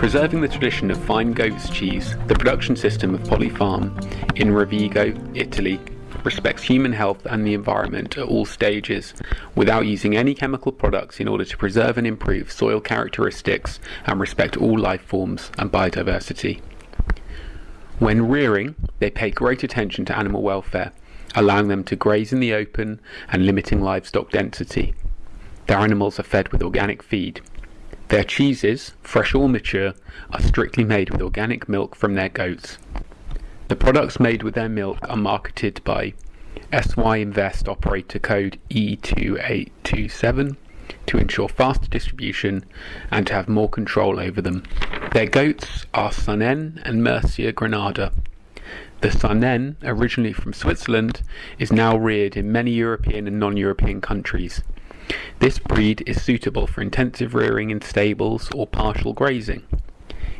Preserving the tradition of fine goat's cheese, the production system of Polyfarm in Rovigo, Italy, respects human health and the environment at all stages without using any chemical products in order to preserve and improve soil characteristics and respect all life forms and biodiversity. When rearing, they pay great attention to animal welfare, allowing them to graze in the open and limiting livestock density. Their animals are fed with organic feed, their cheeses, fresh or mature, are strictly made with organic milk from their goats. The products made with their milk are marketed by SY Invest operator code E2827 to ensure faster distribution and to have more control over them. Their goats are Saanen and Murcia Granada. The Saanen, originally from Switzerland, is now reared in many European and non-European countries. This breed is suitable for intensive rearing in stables or partial grazing.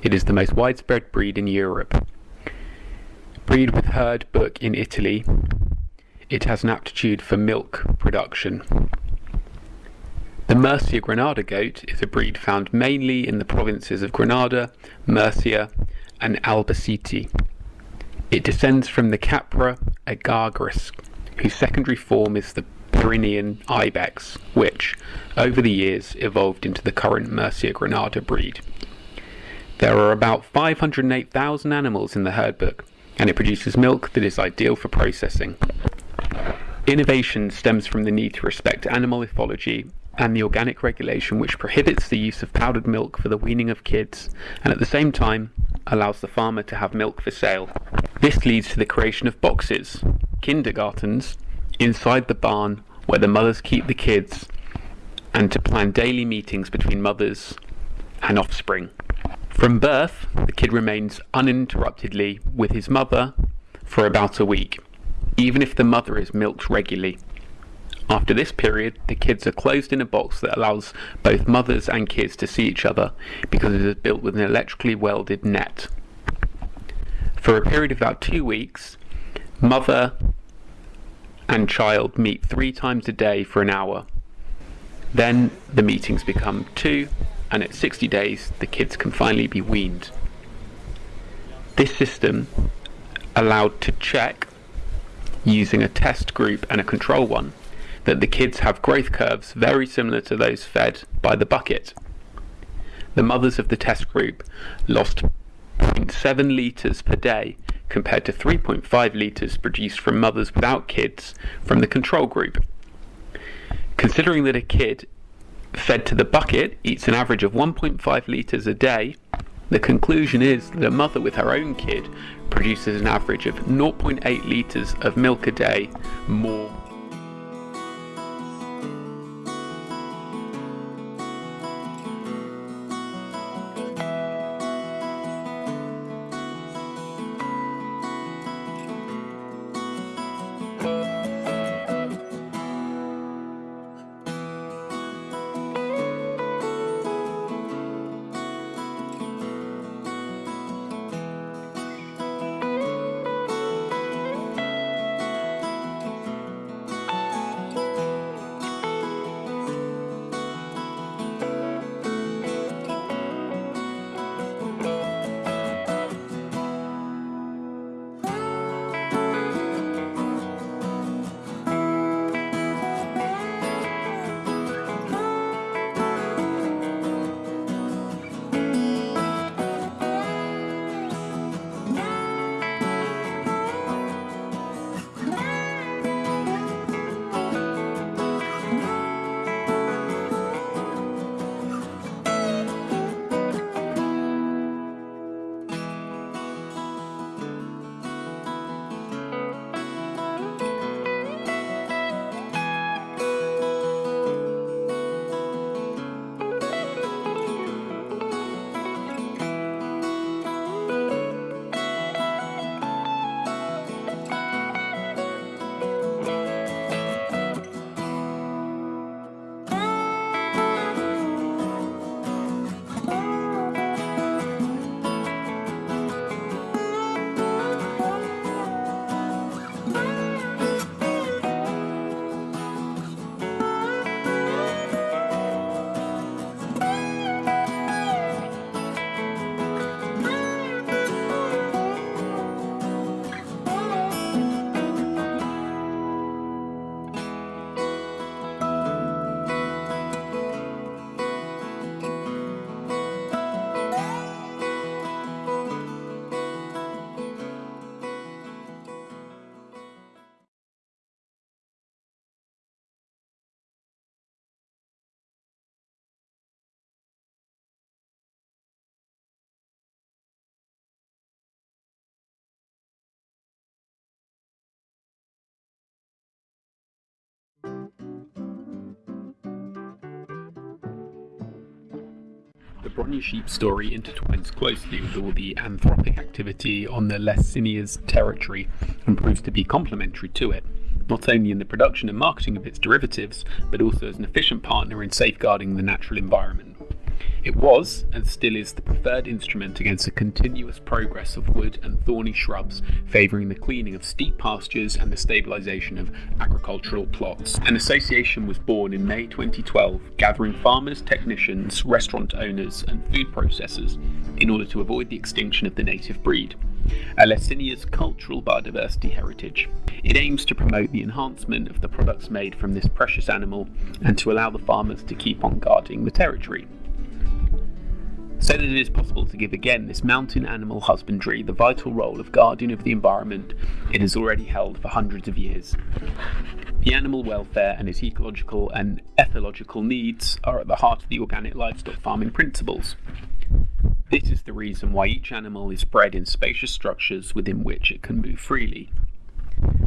It is the most widespread breed in Europe. Breed with herd book in Italy, it has an aptitude for milk production. The Murcia Granada goat is a breed found mainly in the provinces of Granada, Murcia, and Albacete. It descends from the Capra aegagrus, whose secondary form is the Pyrenean ibex, which, over the years, evolved into the current Murcia Granada breed. There are about 508,000 animals in the herd book, and it produces milk that is ideal for processing. Innovation stems from the need to respect animal ethology and the organic regulation which prohibits the use of powdered milk for the weaning of kids and at the same time allows the farmer to have milk for sale. This leads to the creation of boxes, kindergartens, inside the barn where the mothers keep the kids and to plan daily meetings between mothers and offspring. From birth, the kid remains uninterruptedly with his mother for about a week, even if the mother is milked regularly. After this period, the kids are closed in a box that allows both mothers and kids to see each other because it is built with an electrically welded net. For a period of about two weeks, mother and child meet three times a day for an hour. Then the meetings become two, and at 60 days, the kids can finally be weaned. This system allowed to check using a test group and a control one that the kids have growth curves very similar to those fed by the bucket. The mothers of the test group lost 0.7 litres per day compared to 3.5 litres produced from mothers without kids from the control group. Considering that a kid fed to the bucket eats an average of 1.5 litres a day, the conclusion is that a mother with her own kid produces an average of 0.8 litres of milk a day more The Brogna sheep story intertwines closely with all the anthropic activity on the Lessinia's territory and proves to be complementary to it, not only in the production and marketing of its derivatives, but also as an efficient partner in safeguarding the natural environment. It was, and still is, the preferred instrument against the continuous progress of wood and thorny shrubs, favouring the cleaning of steep pastures and the stabilisation of agricultural plots. An association was born in May 2012, gathering farmers, technicians, restaurant owners, and food processors in order to avoid the extinction of the native breed. Lessinia's cultural biodiversity heritage. It aims to promote the enhancement of the products made from this precious animal and to allow the farmers to keep on guarding the territory that it is possible to give again this mountain animal husbandry the vital role of guardian of the environment it has already held for hundreds of years. The animal welfare and its ecological and ethological needs are at the heart of the organic livestock farming principles. This is the reason why each animal is bred in spacious structures within which it can move freely.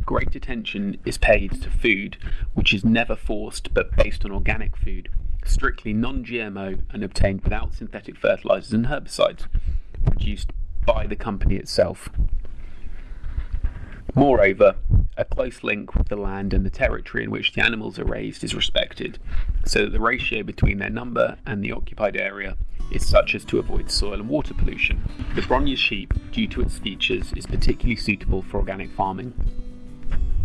Great attention is paid to food, which is never forced but based on organic food, strictly non-GMO and obtained without synthetic fertilizers and herbicides, produced by the company itself. Moreover, a close link with the land and the territory in which the animals are raised is respected, so that the ratio between their number and the occupied area is such as to avoid soil and water pollution. The Brogna sheep, due to its features, is particularly suitable for organic farming.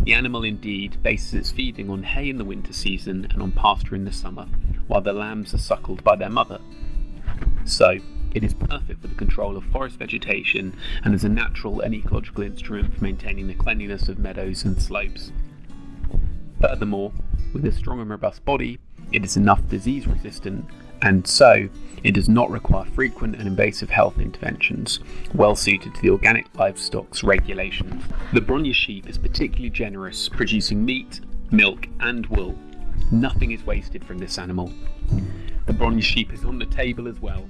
The animal indeed bases its feeding on hay in the winter season and on pasture in the summer, while the lambs are suckled by their mother. So, it is perfect for the control of forest vegetation and is a natural and ecological instrument for maintaining the cleanliness of meadows and slopes. Furthermore, with a strong and robust body, it is enough disease resistant and so it does not require frequent and invasive health interventions, well suited to the organic livestock's regulations. The Brogna sheep is particularly generous, producing meat, milk, and wool. Nothing is wasted from this animal. The bronze sheep is on the table as well,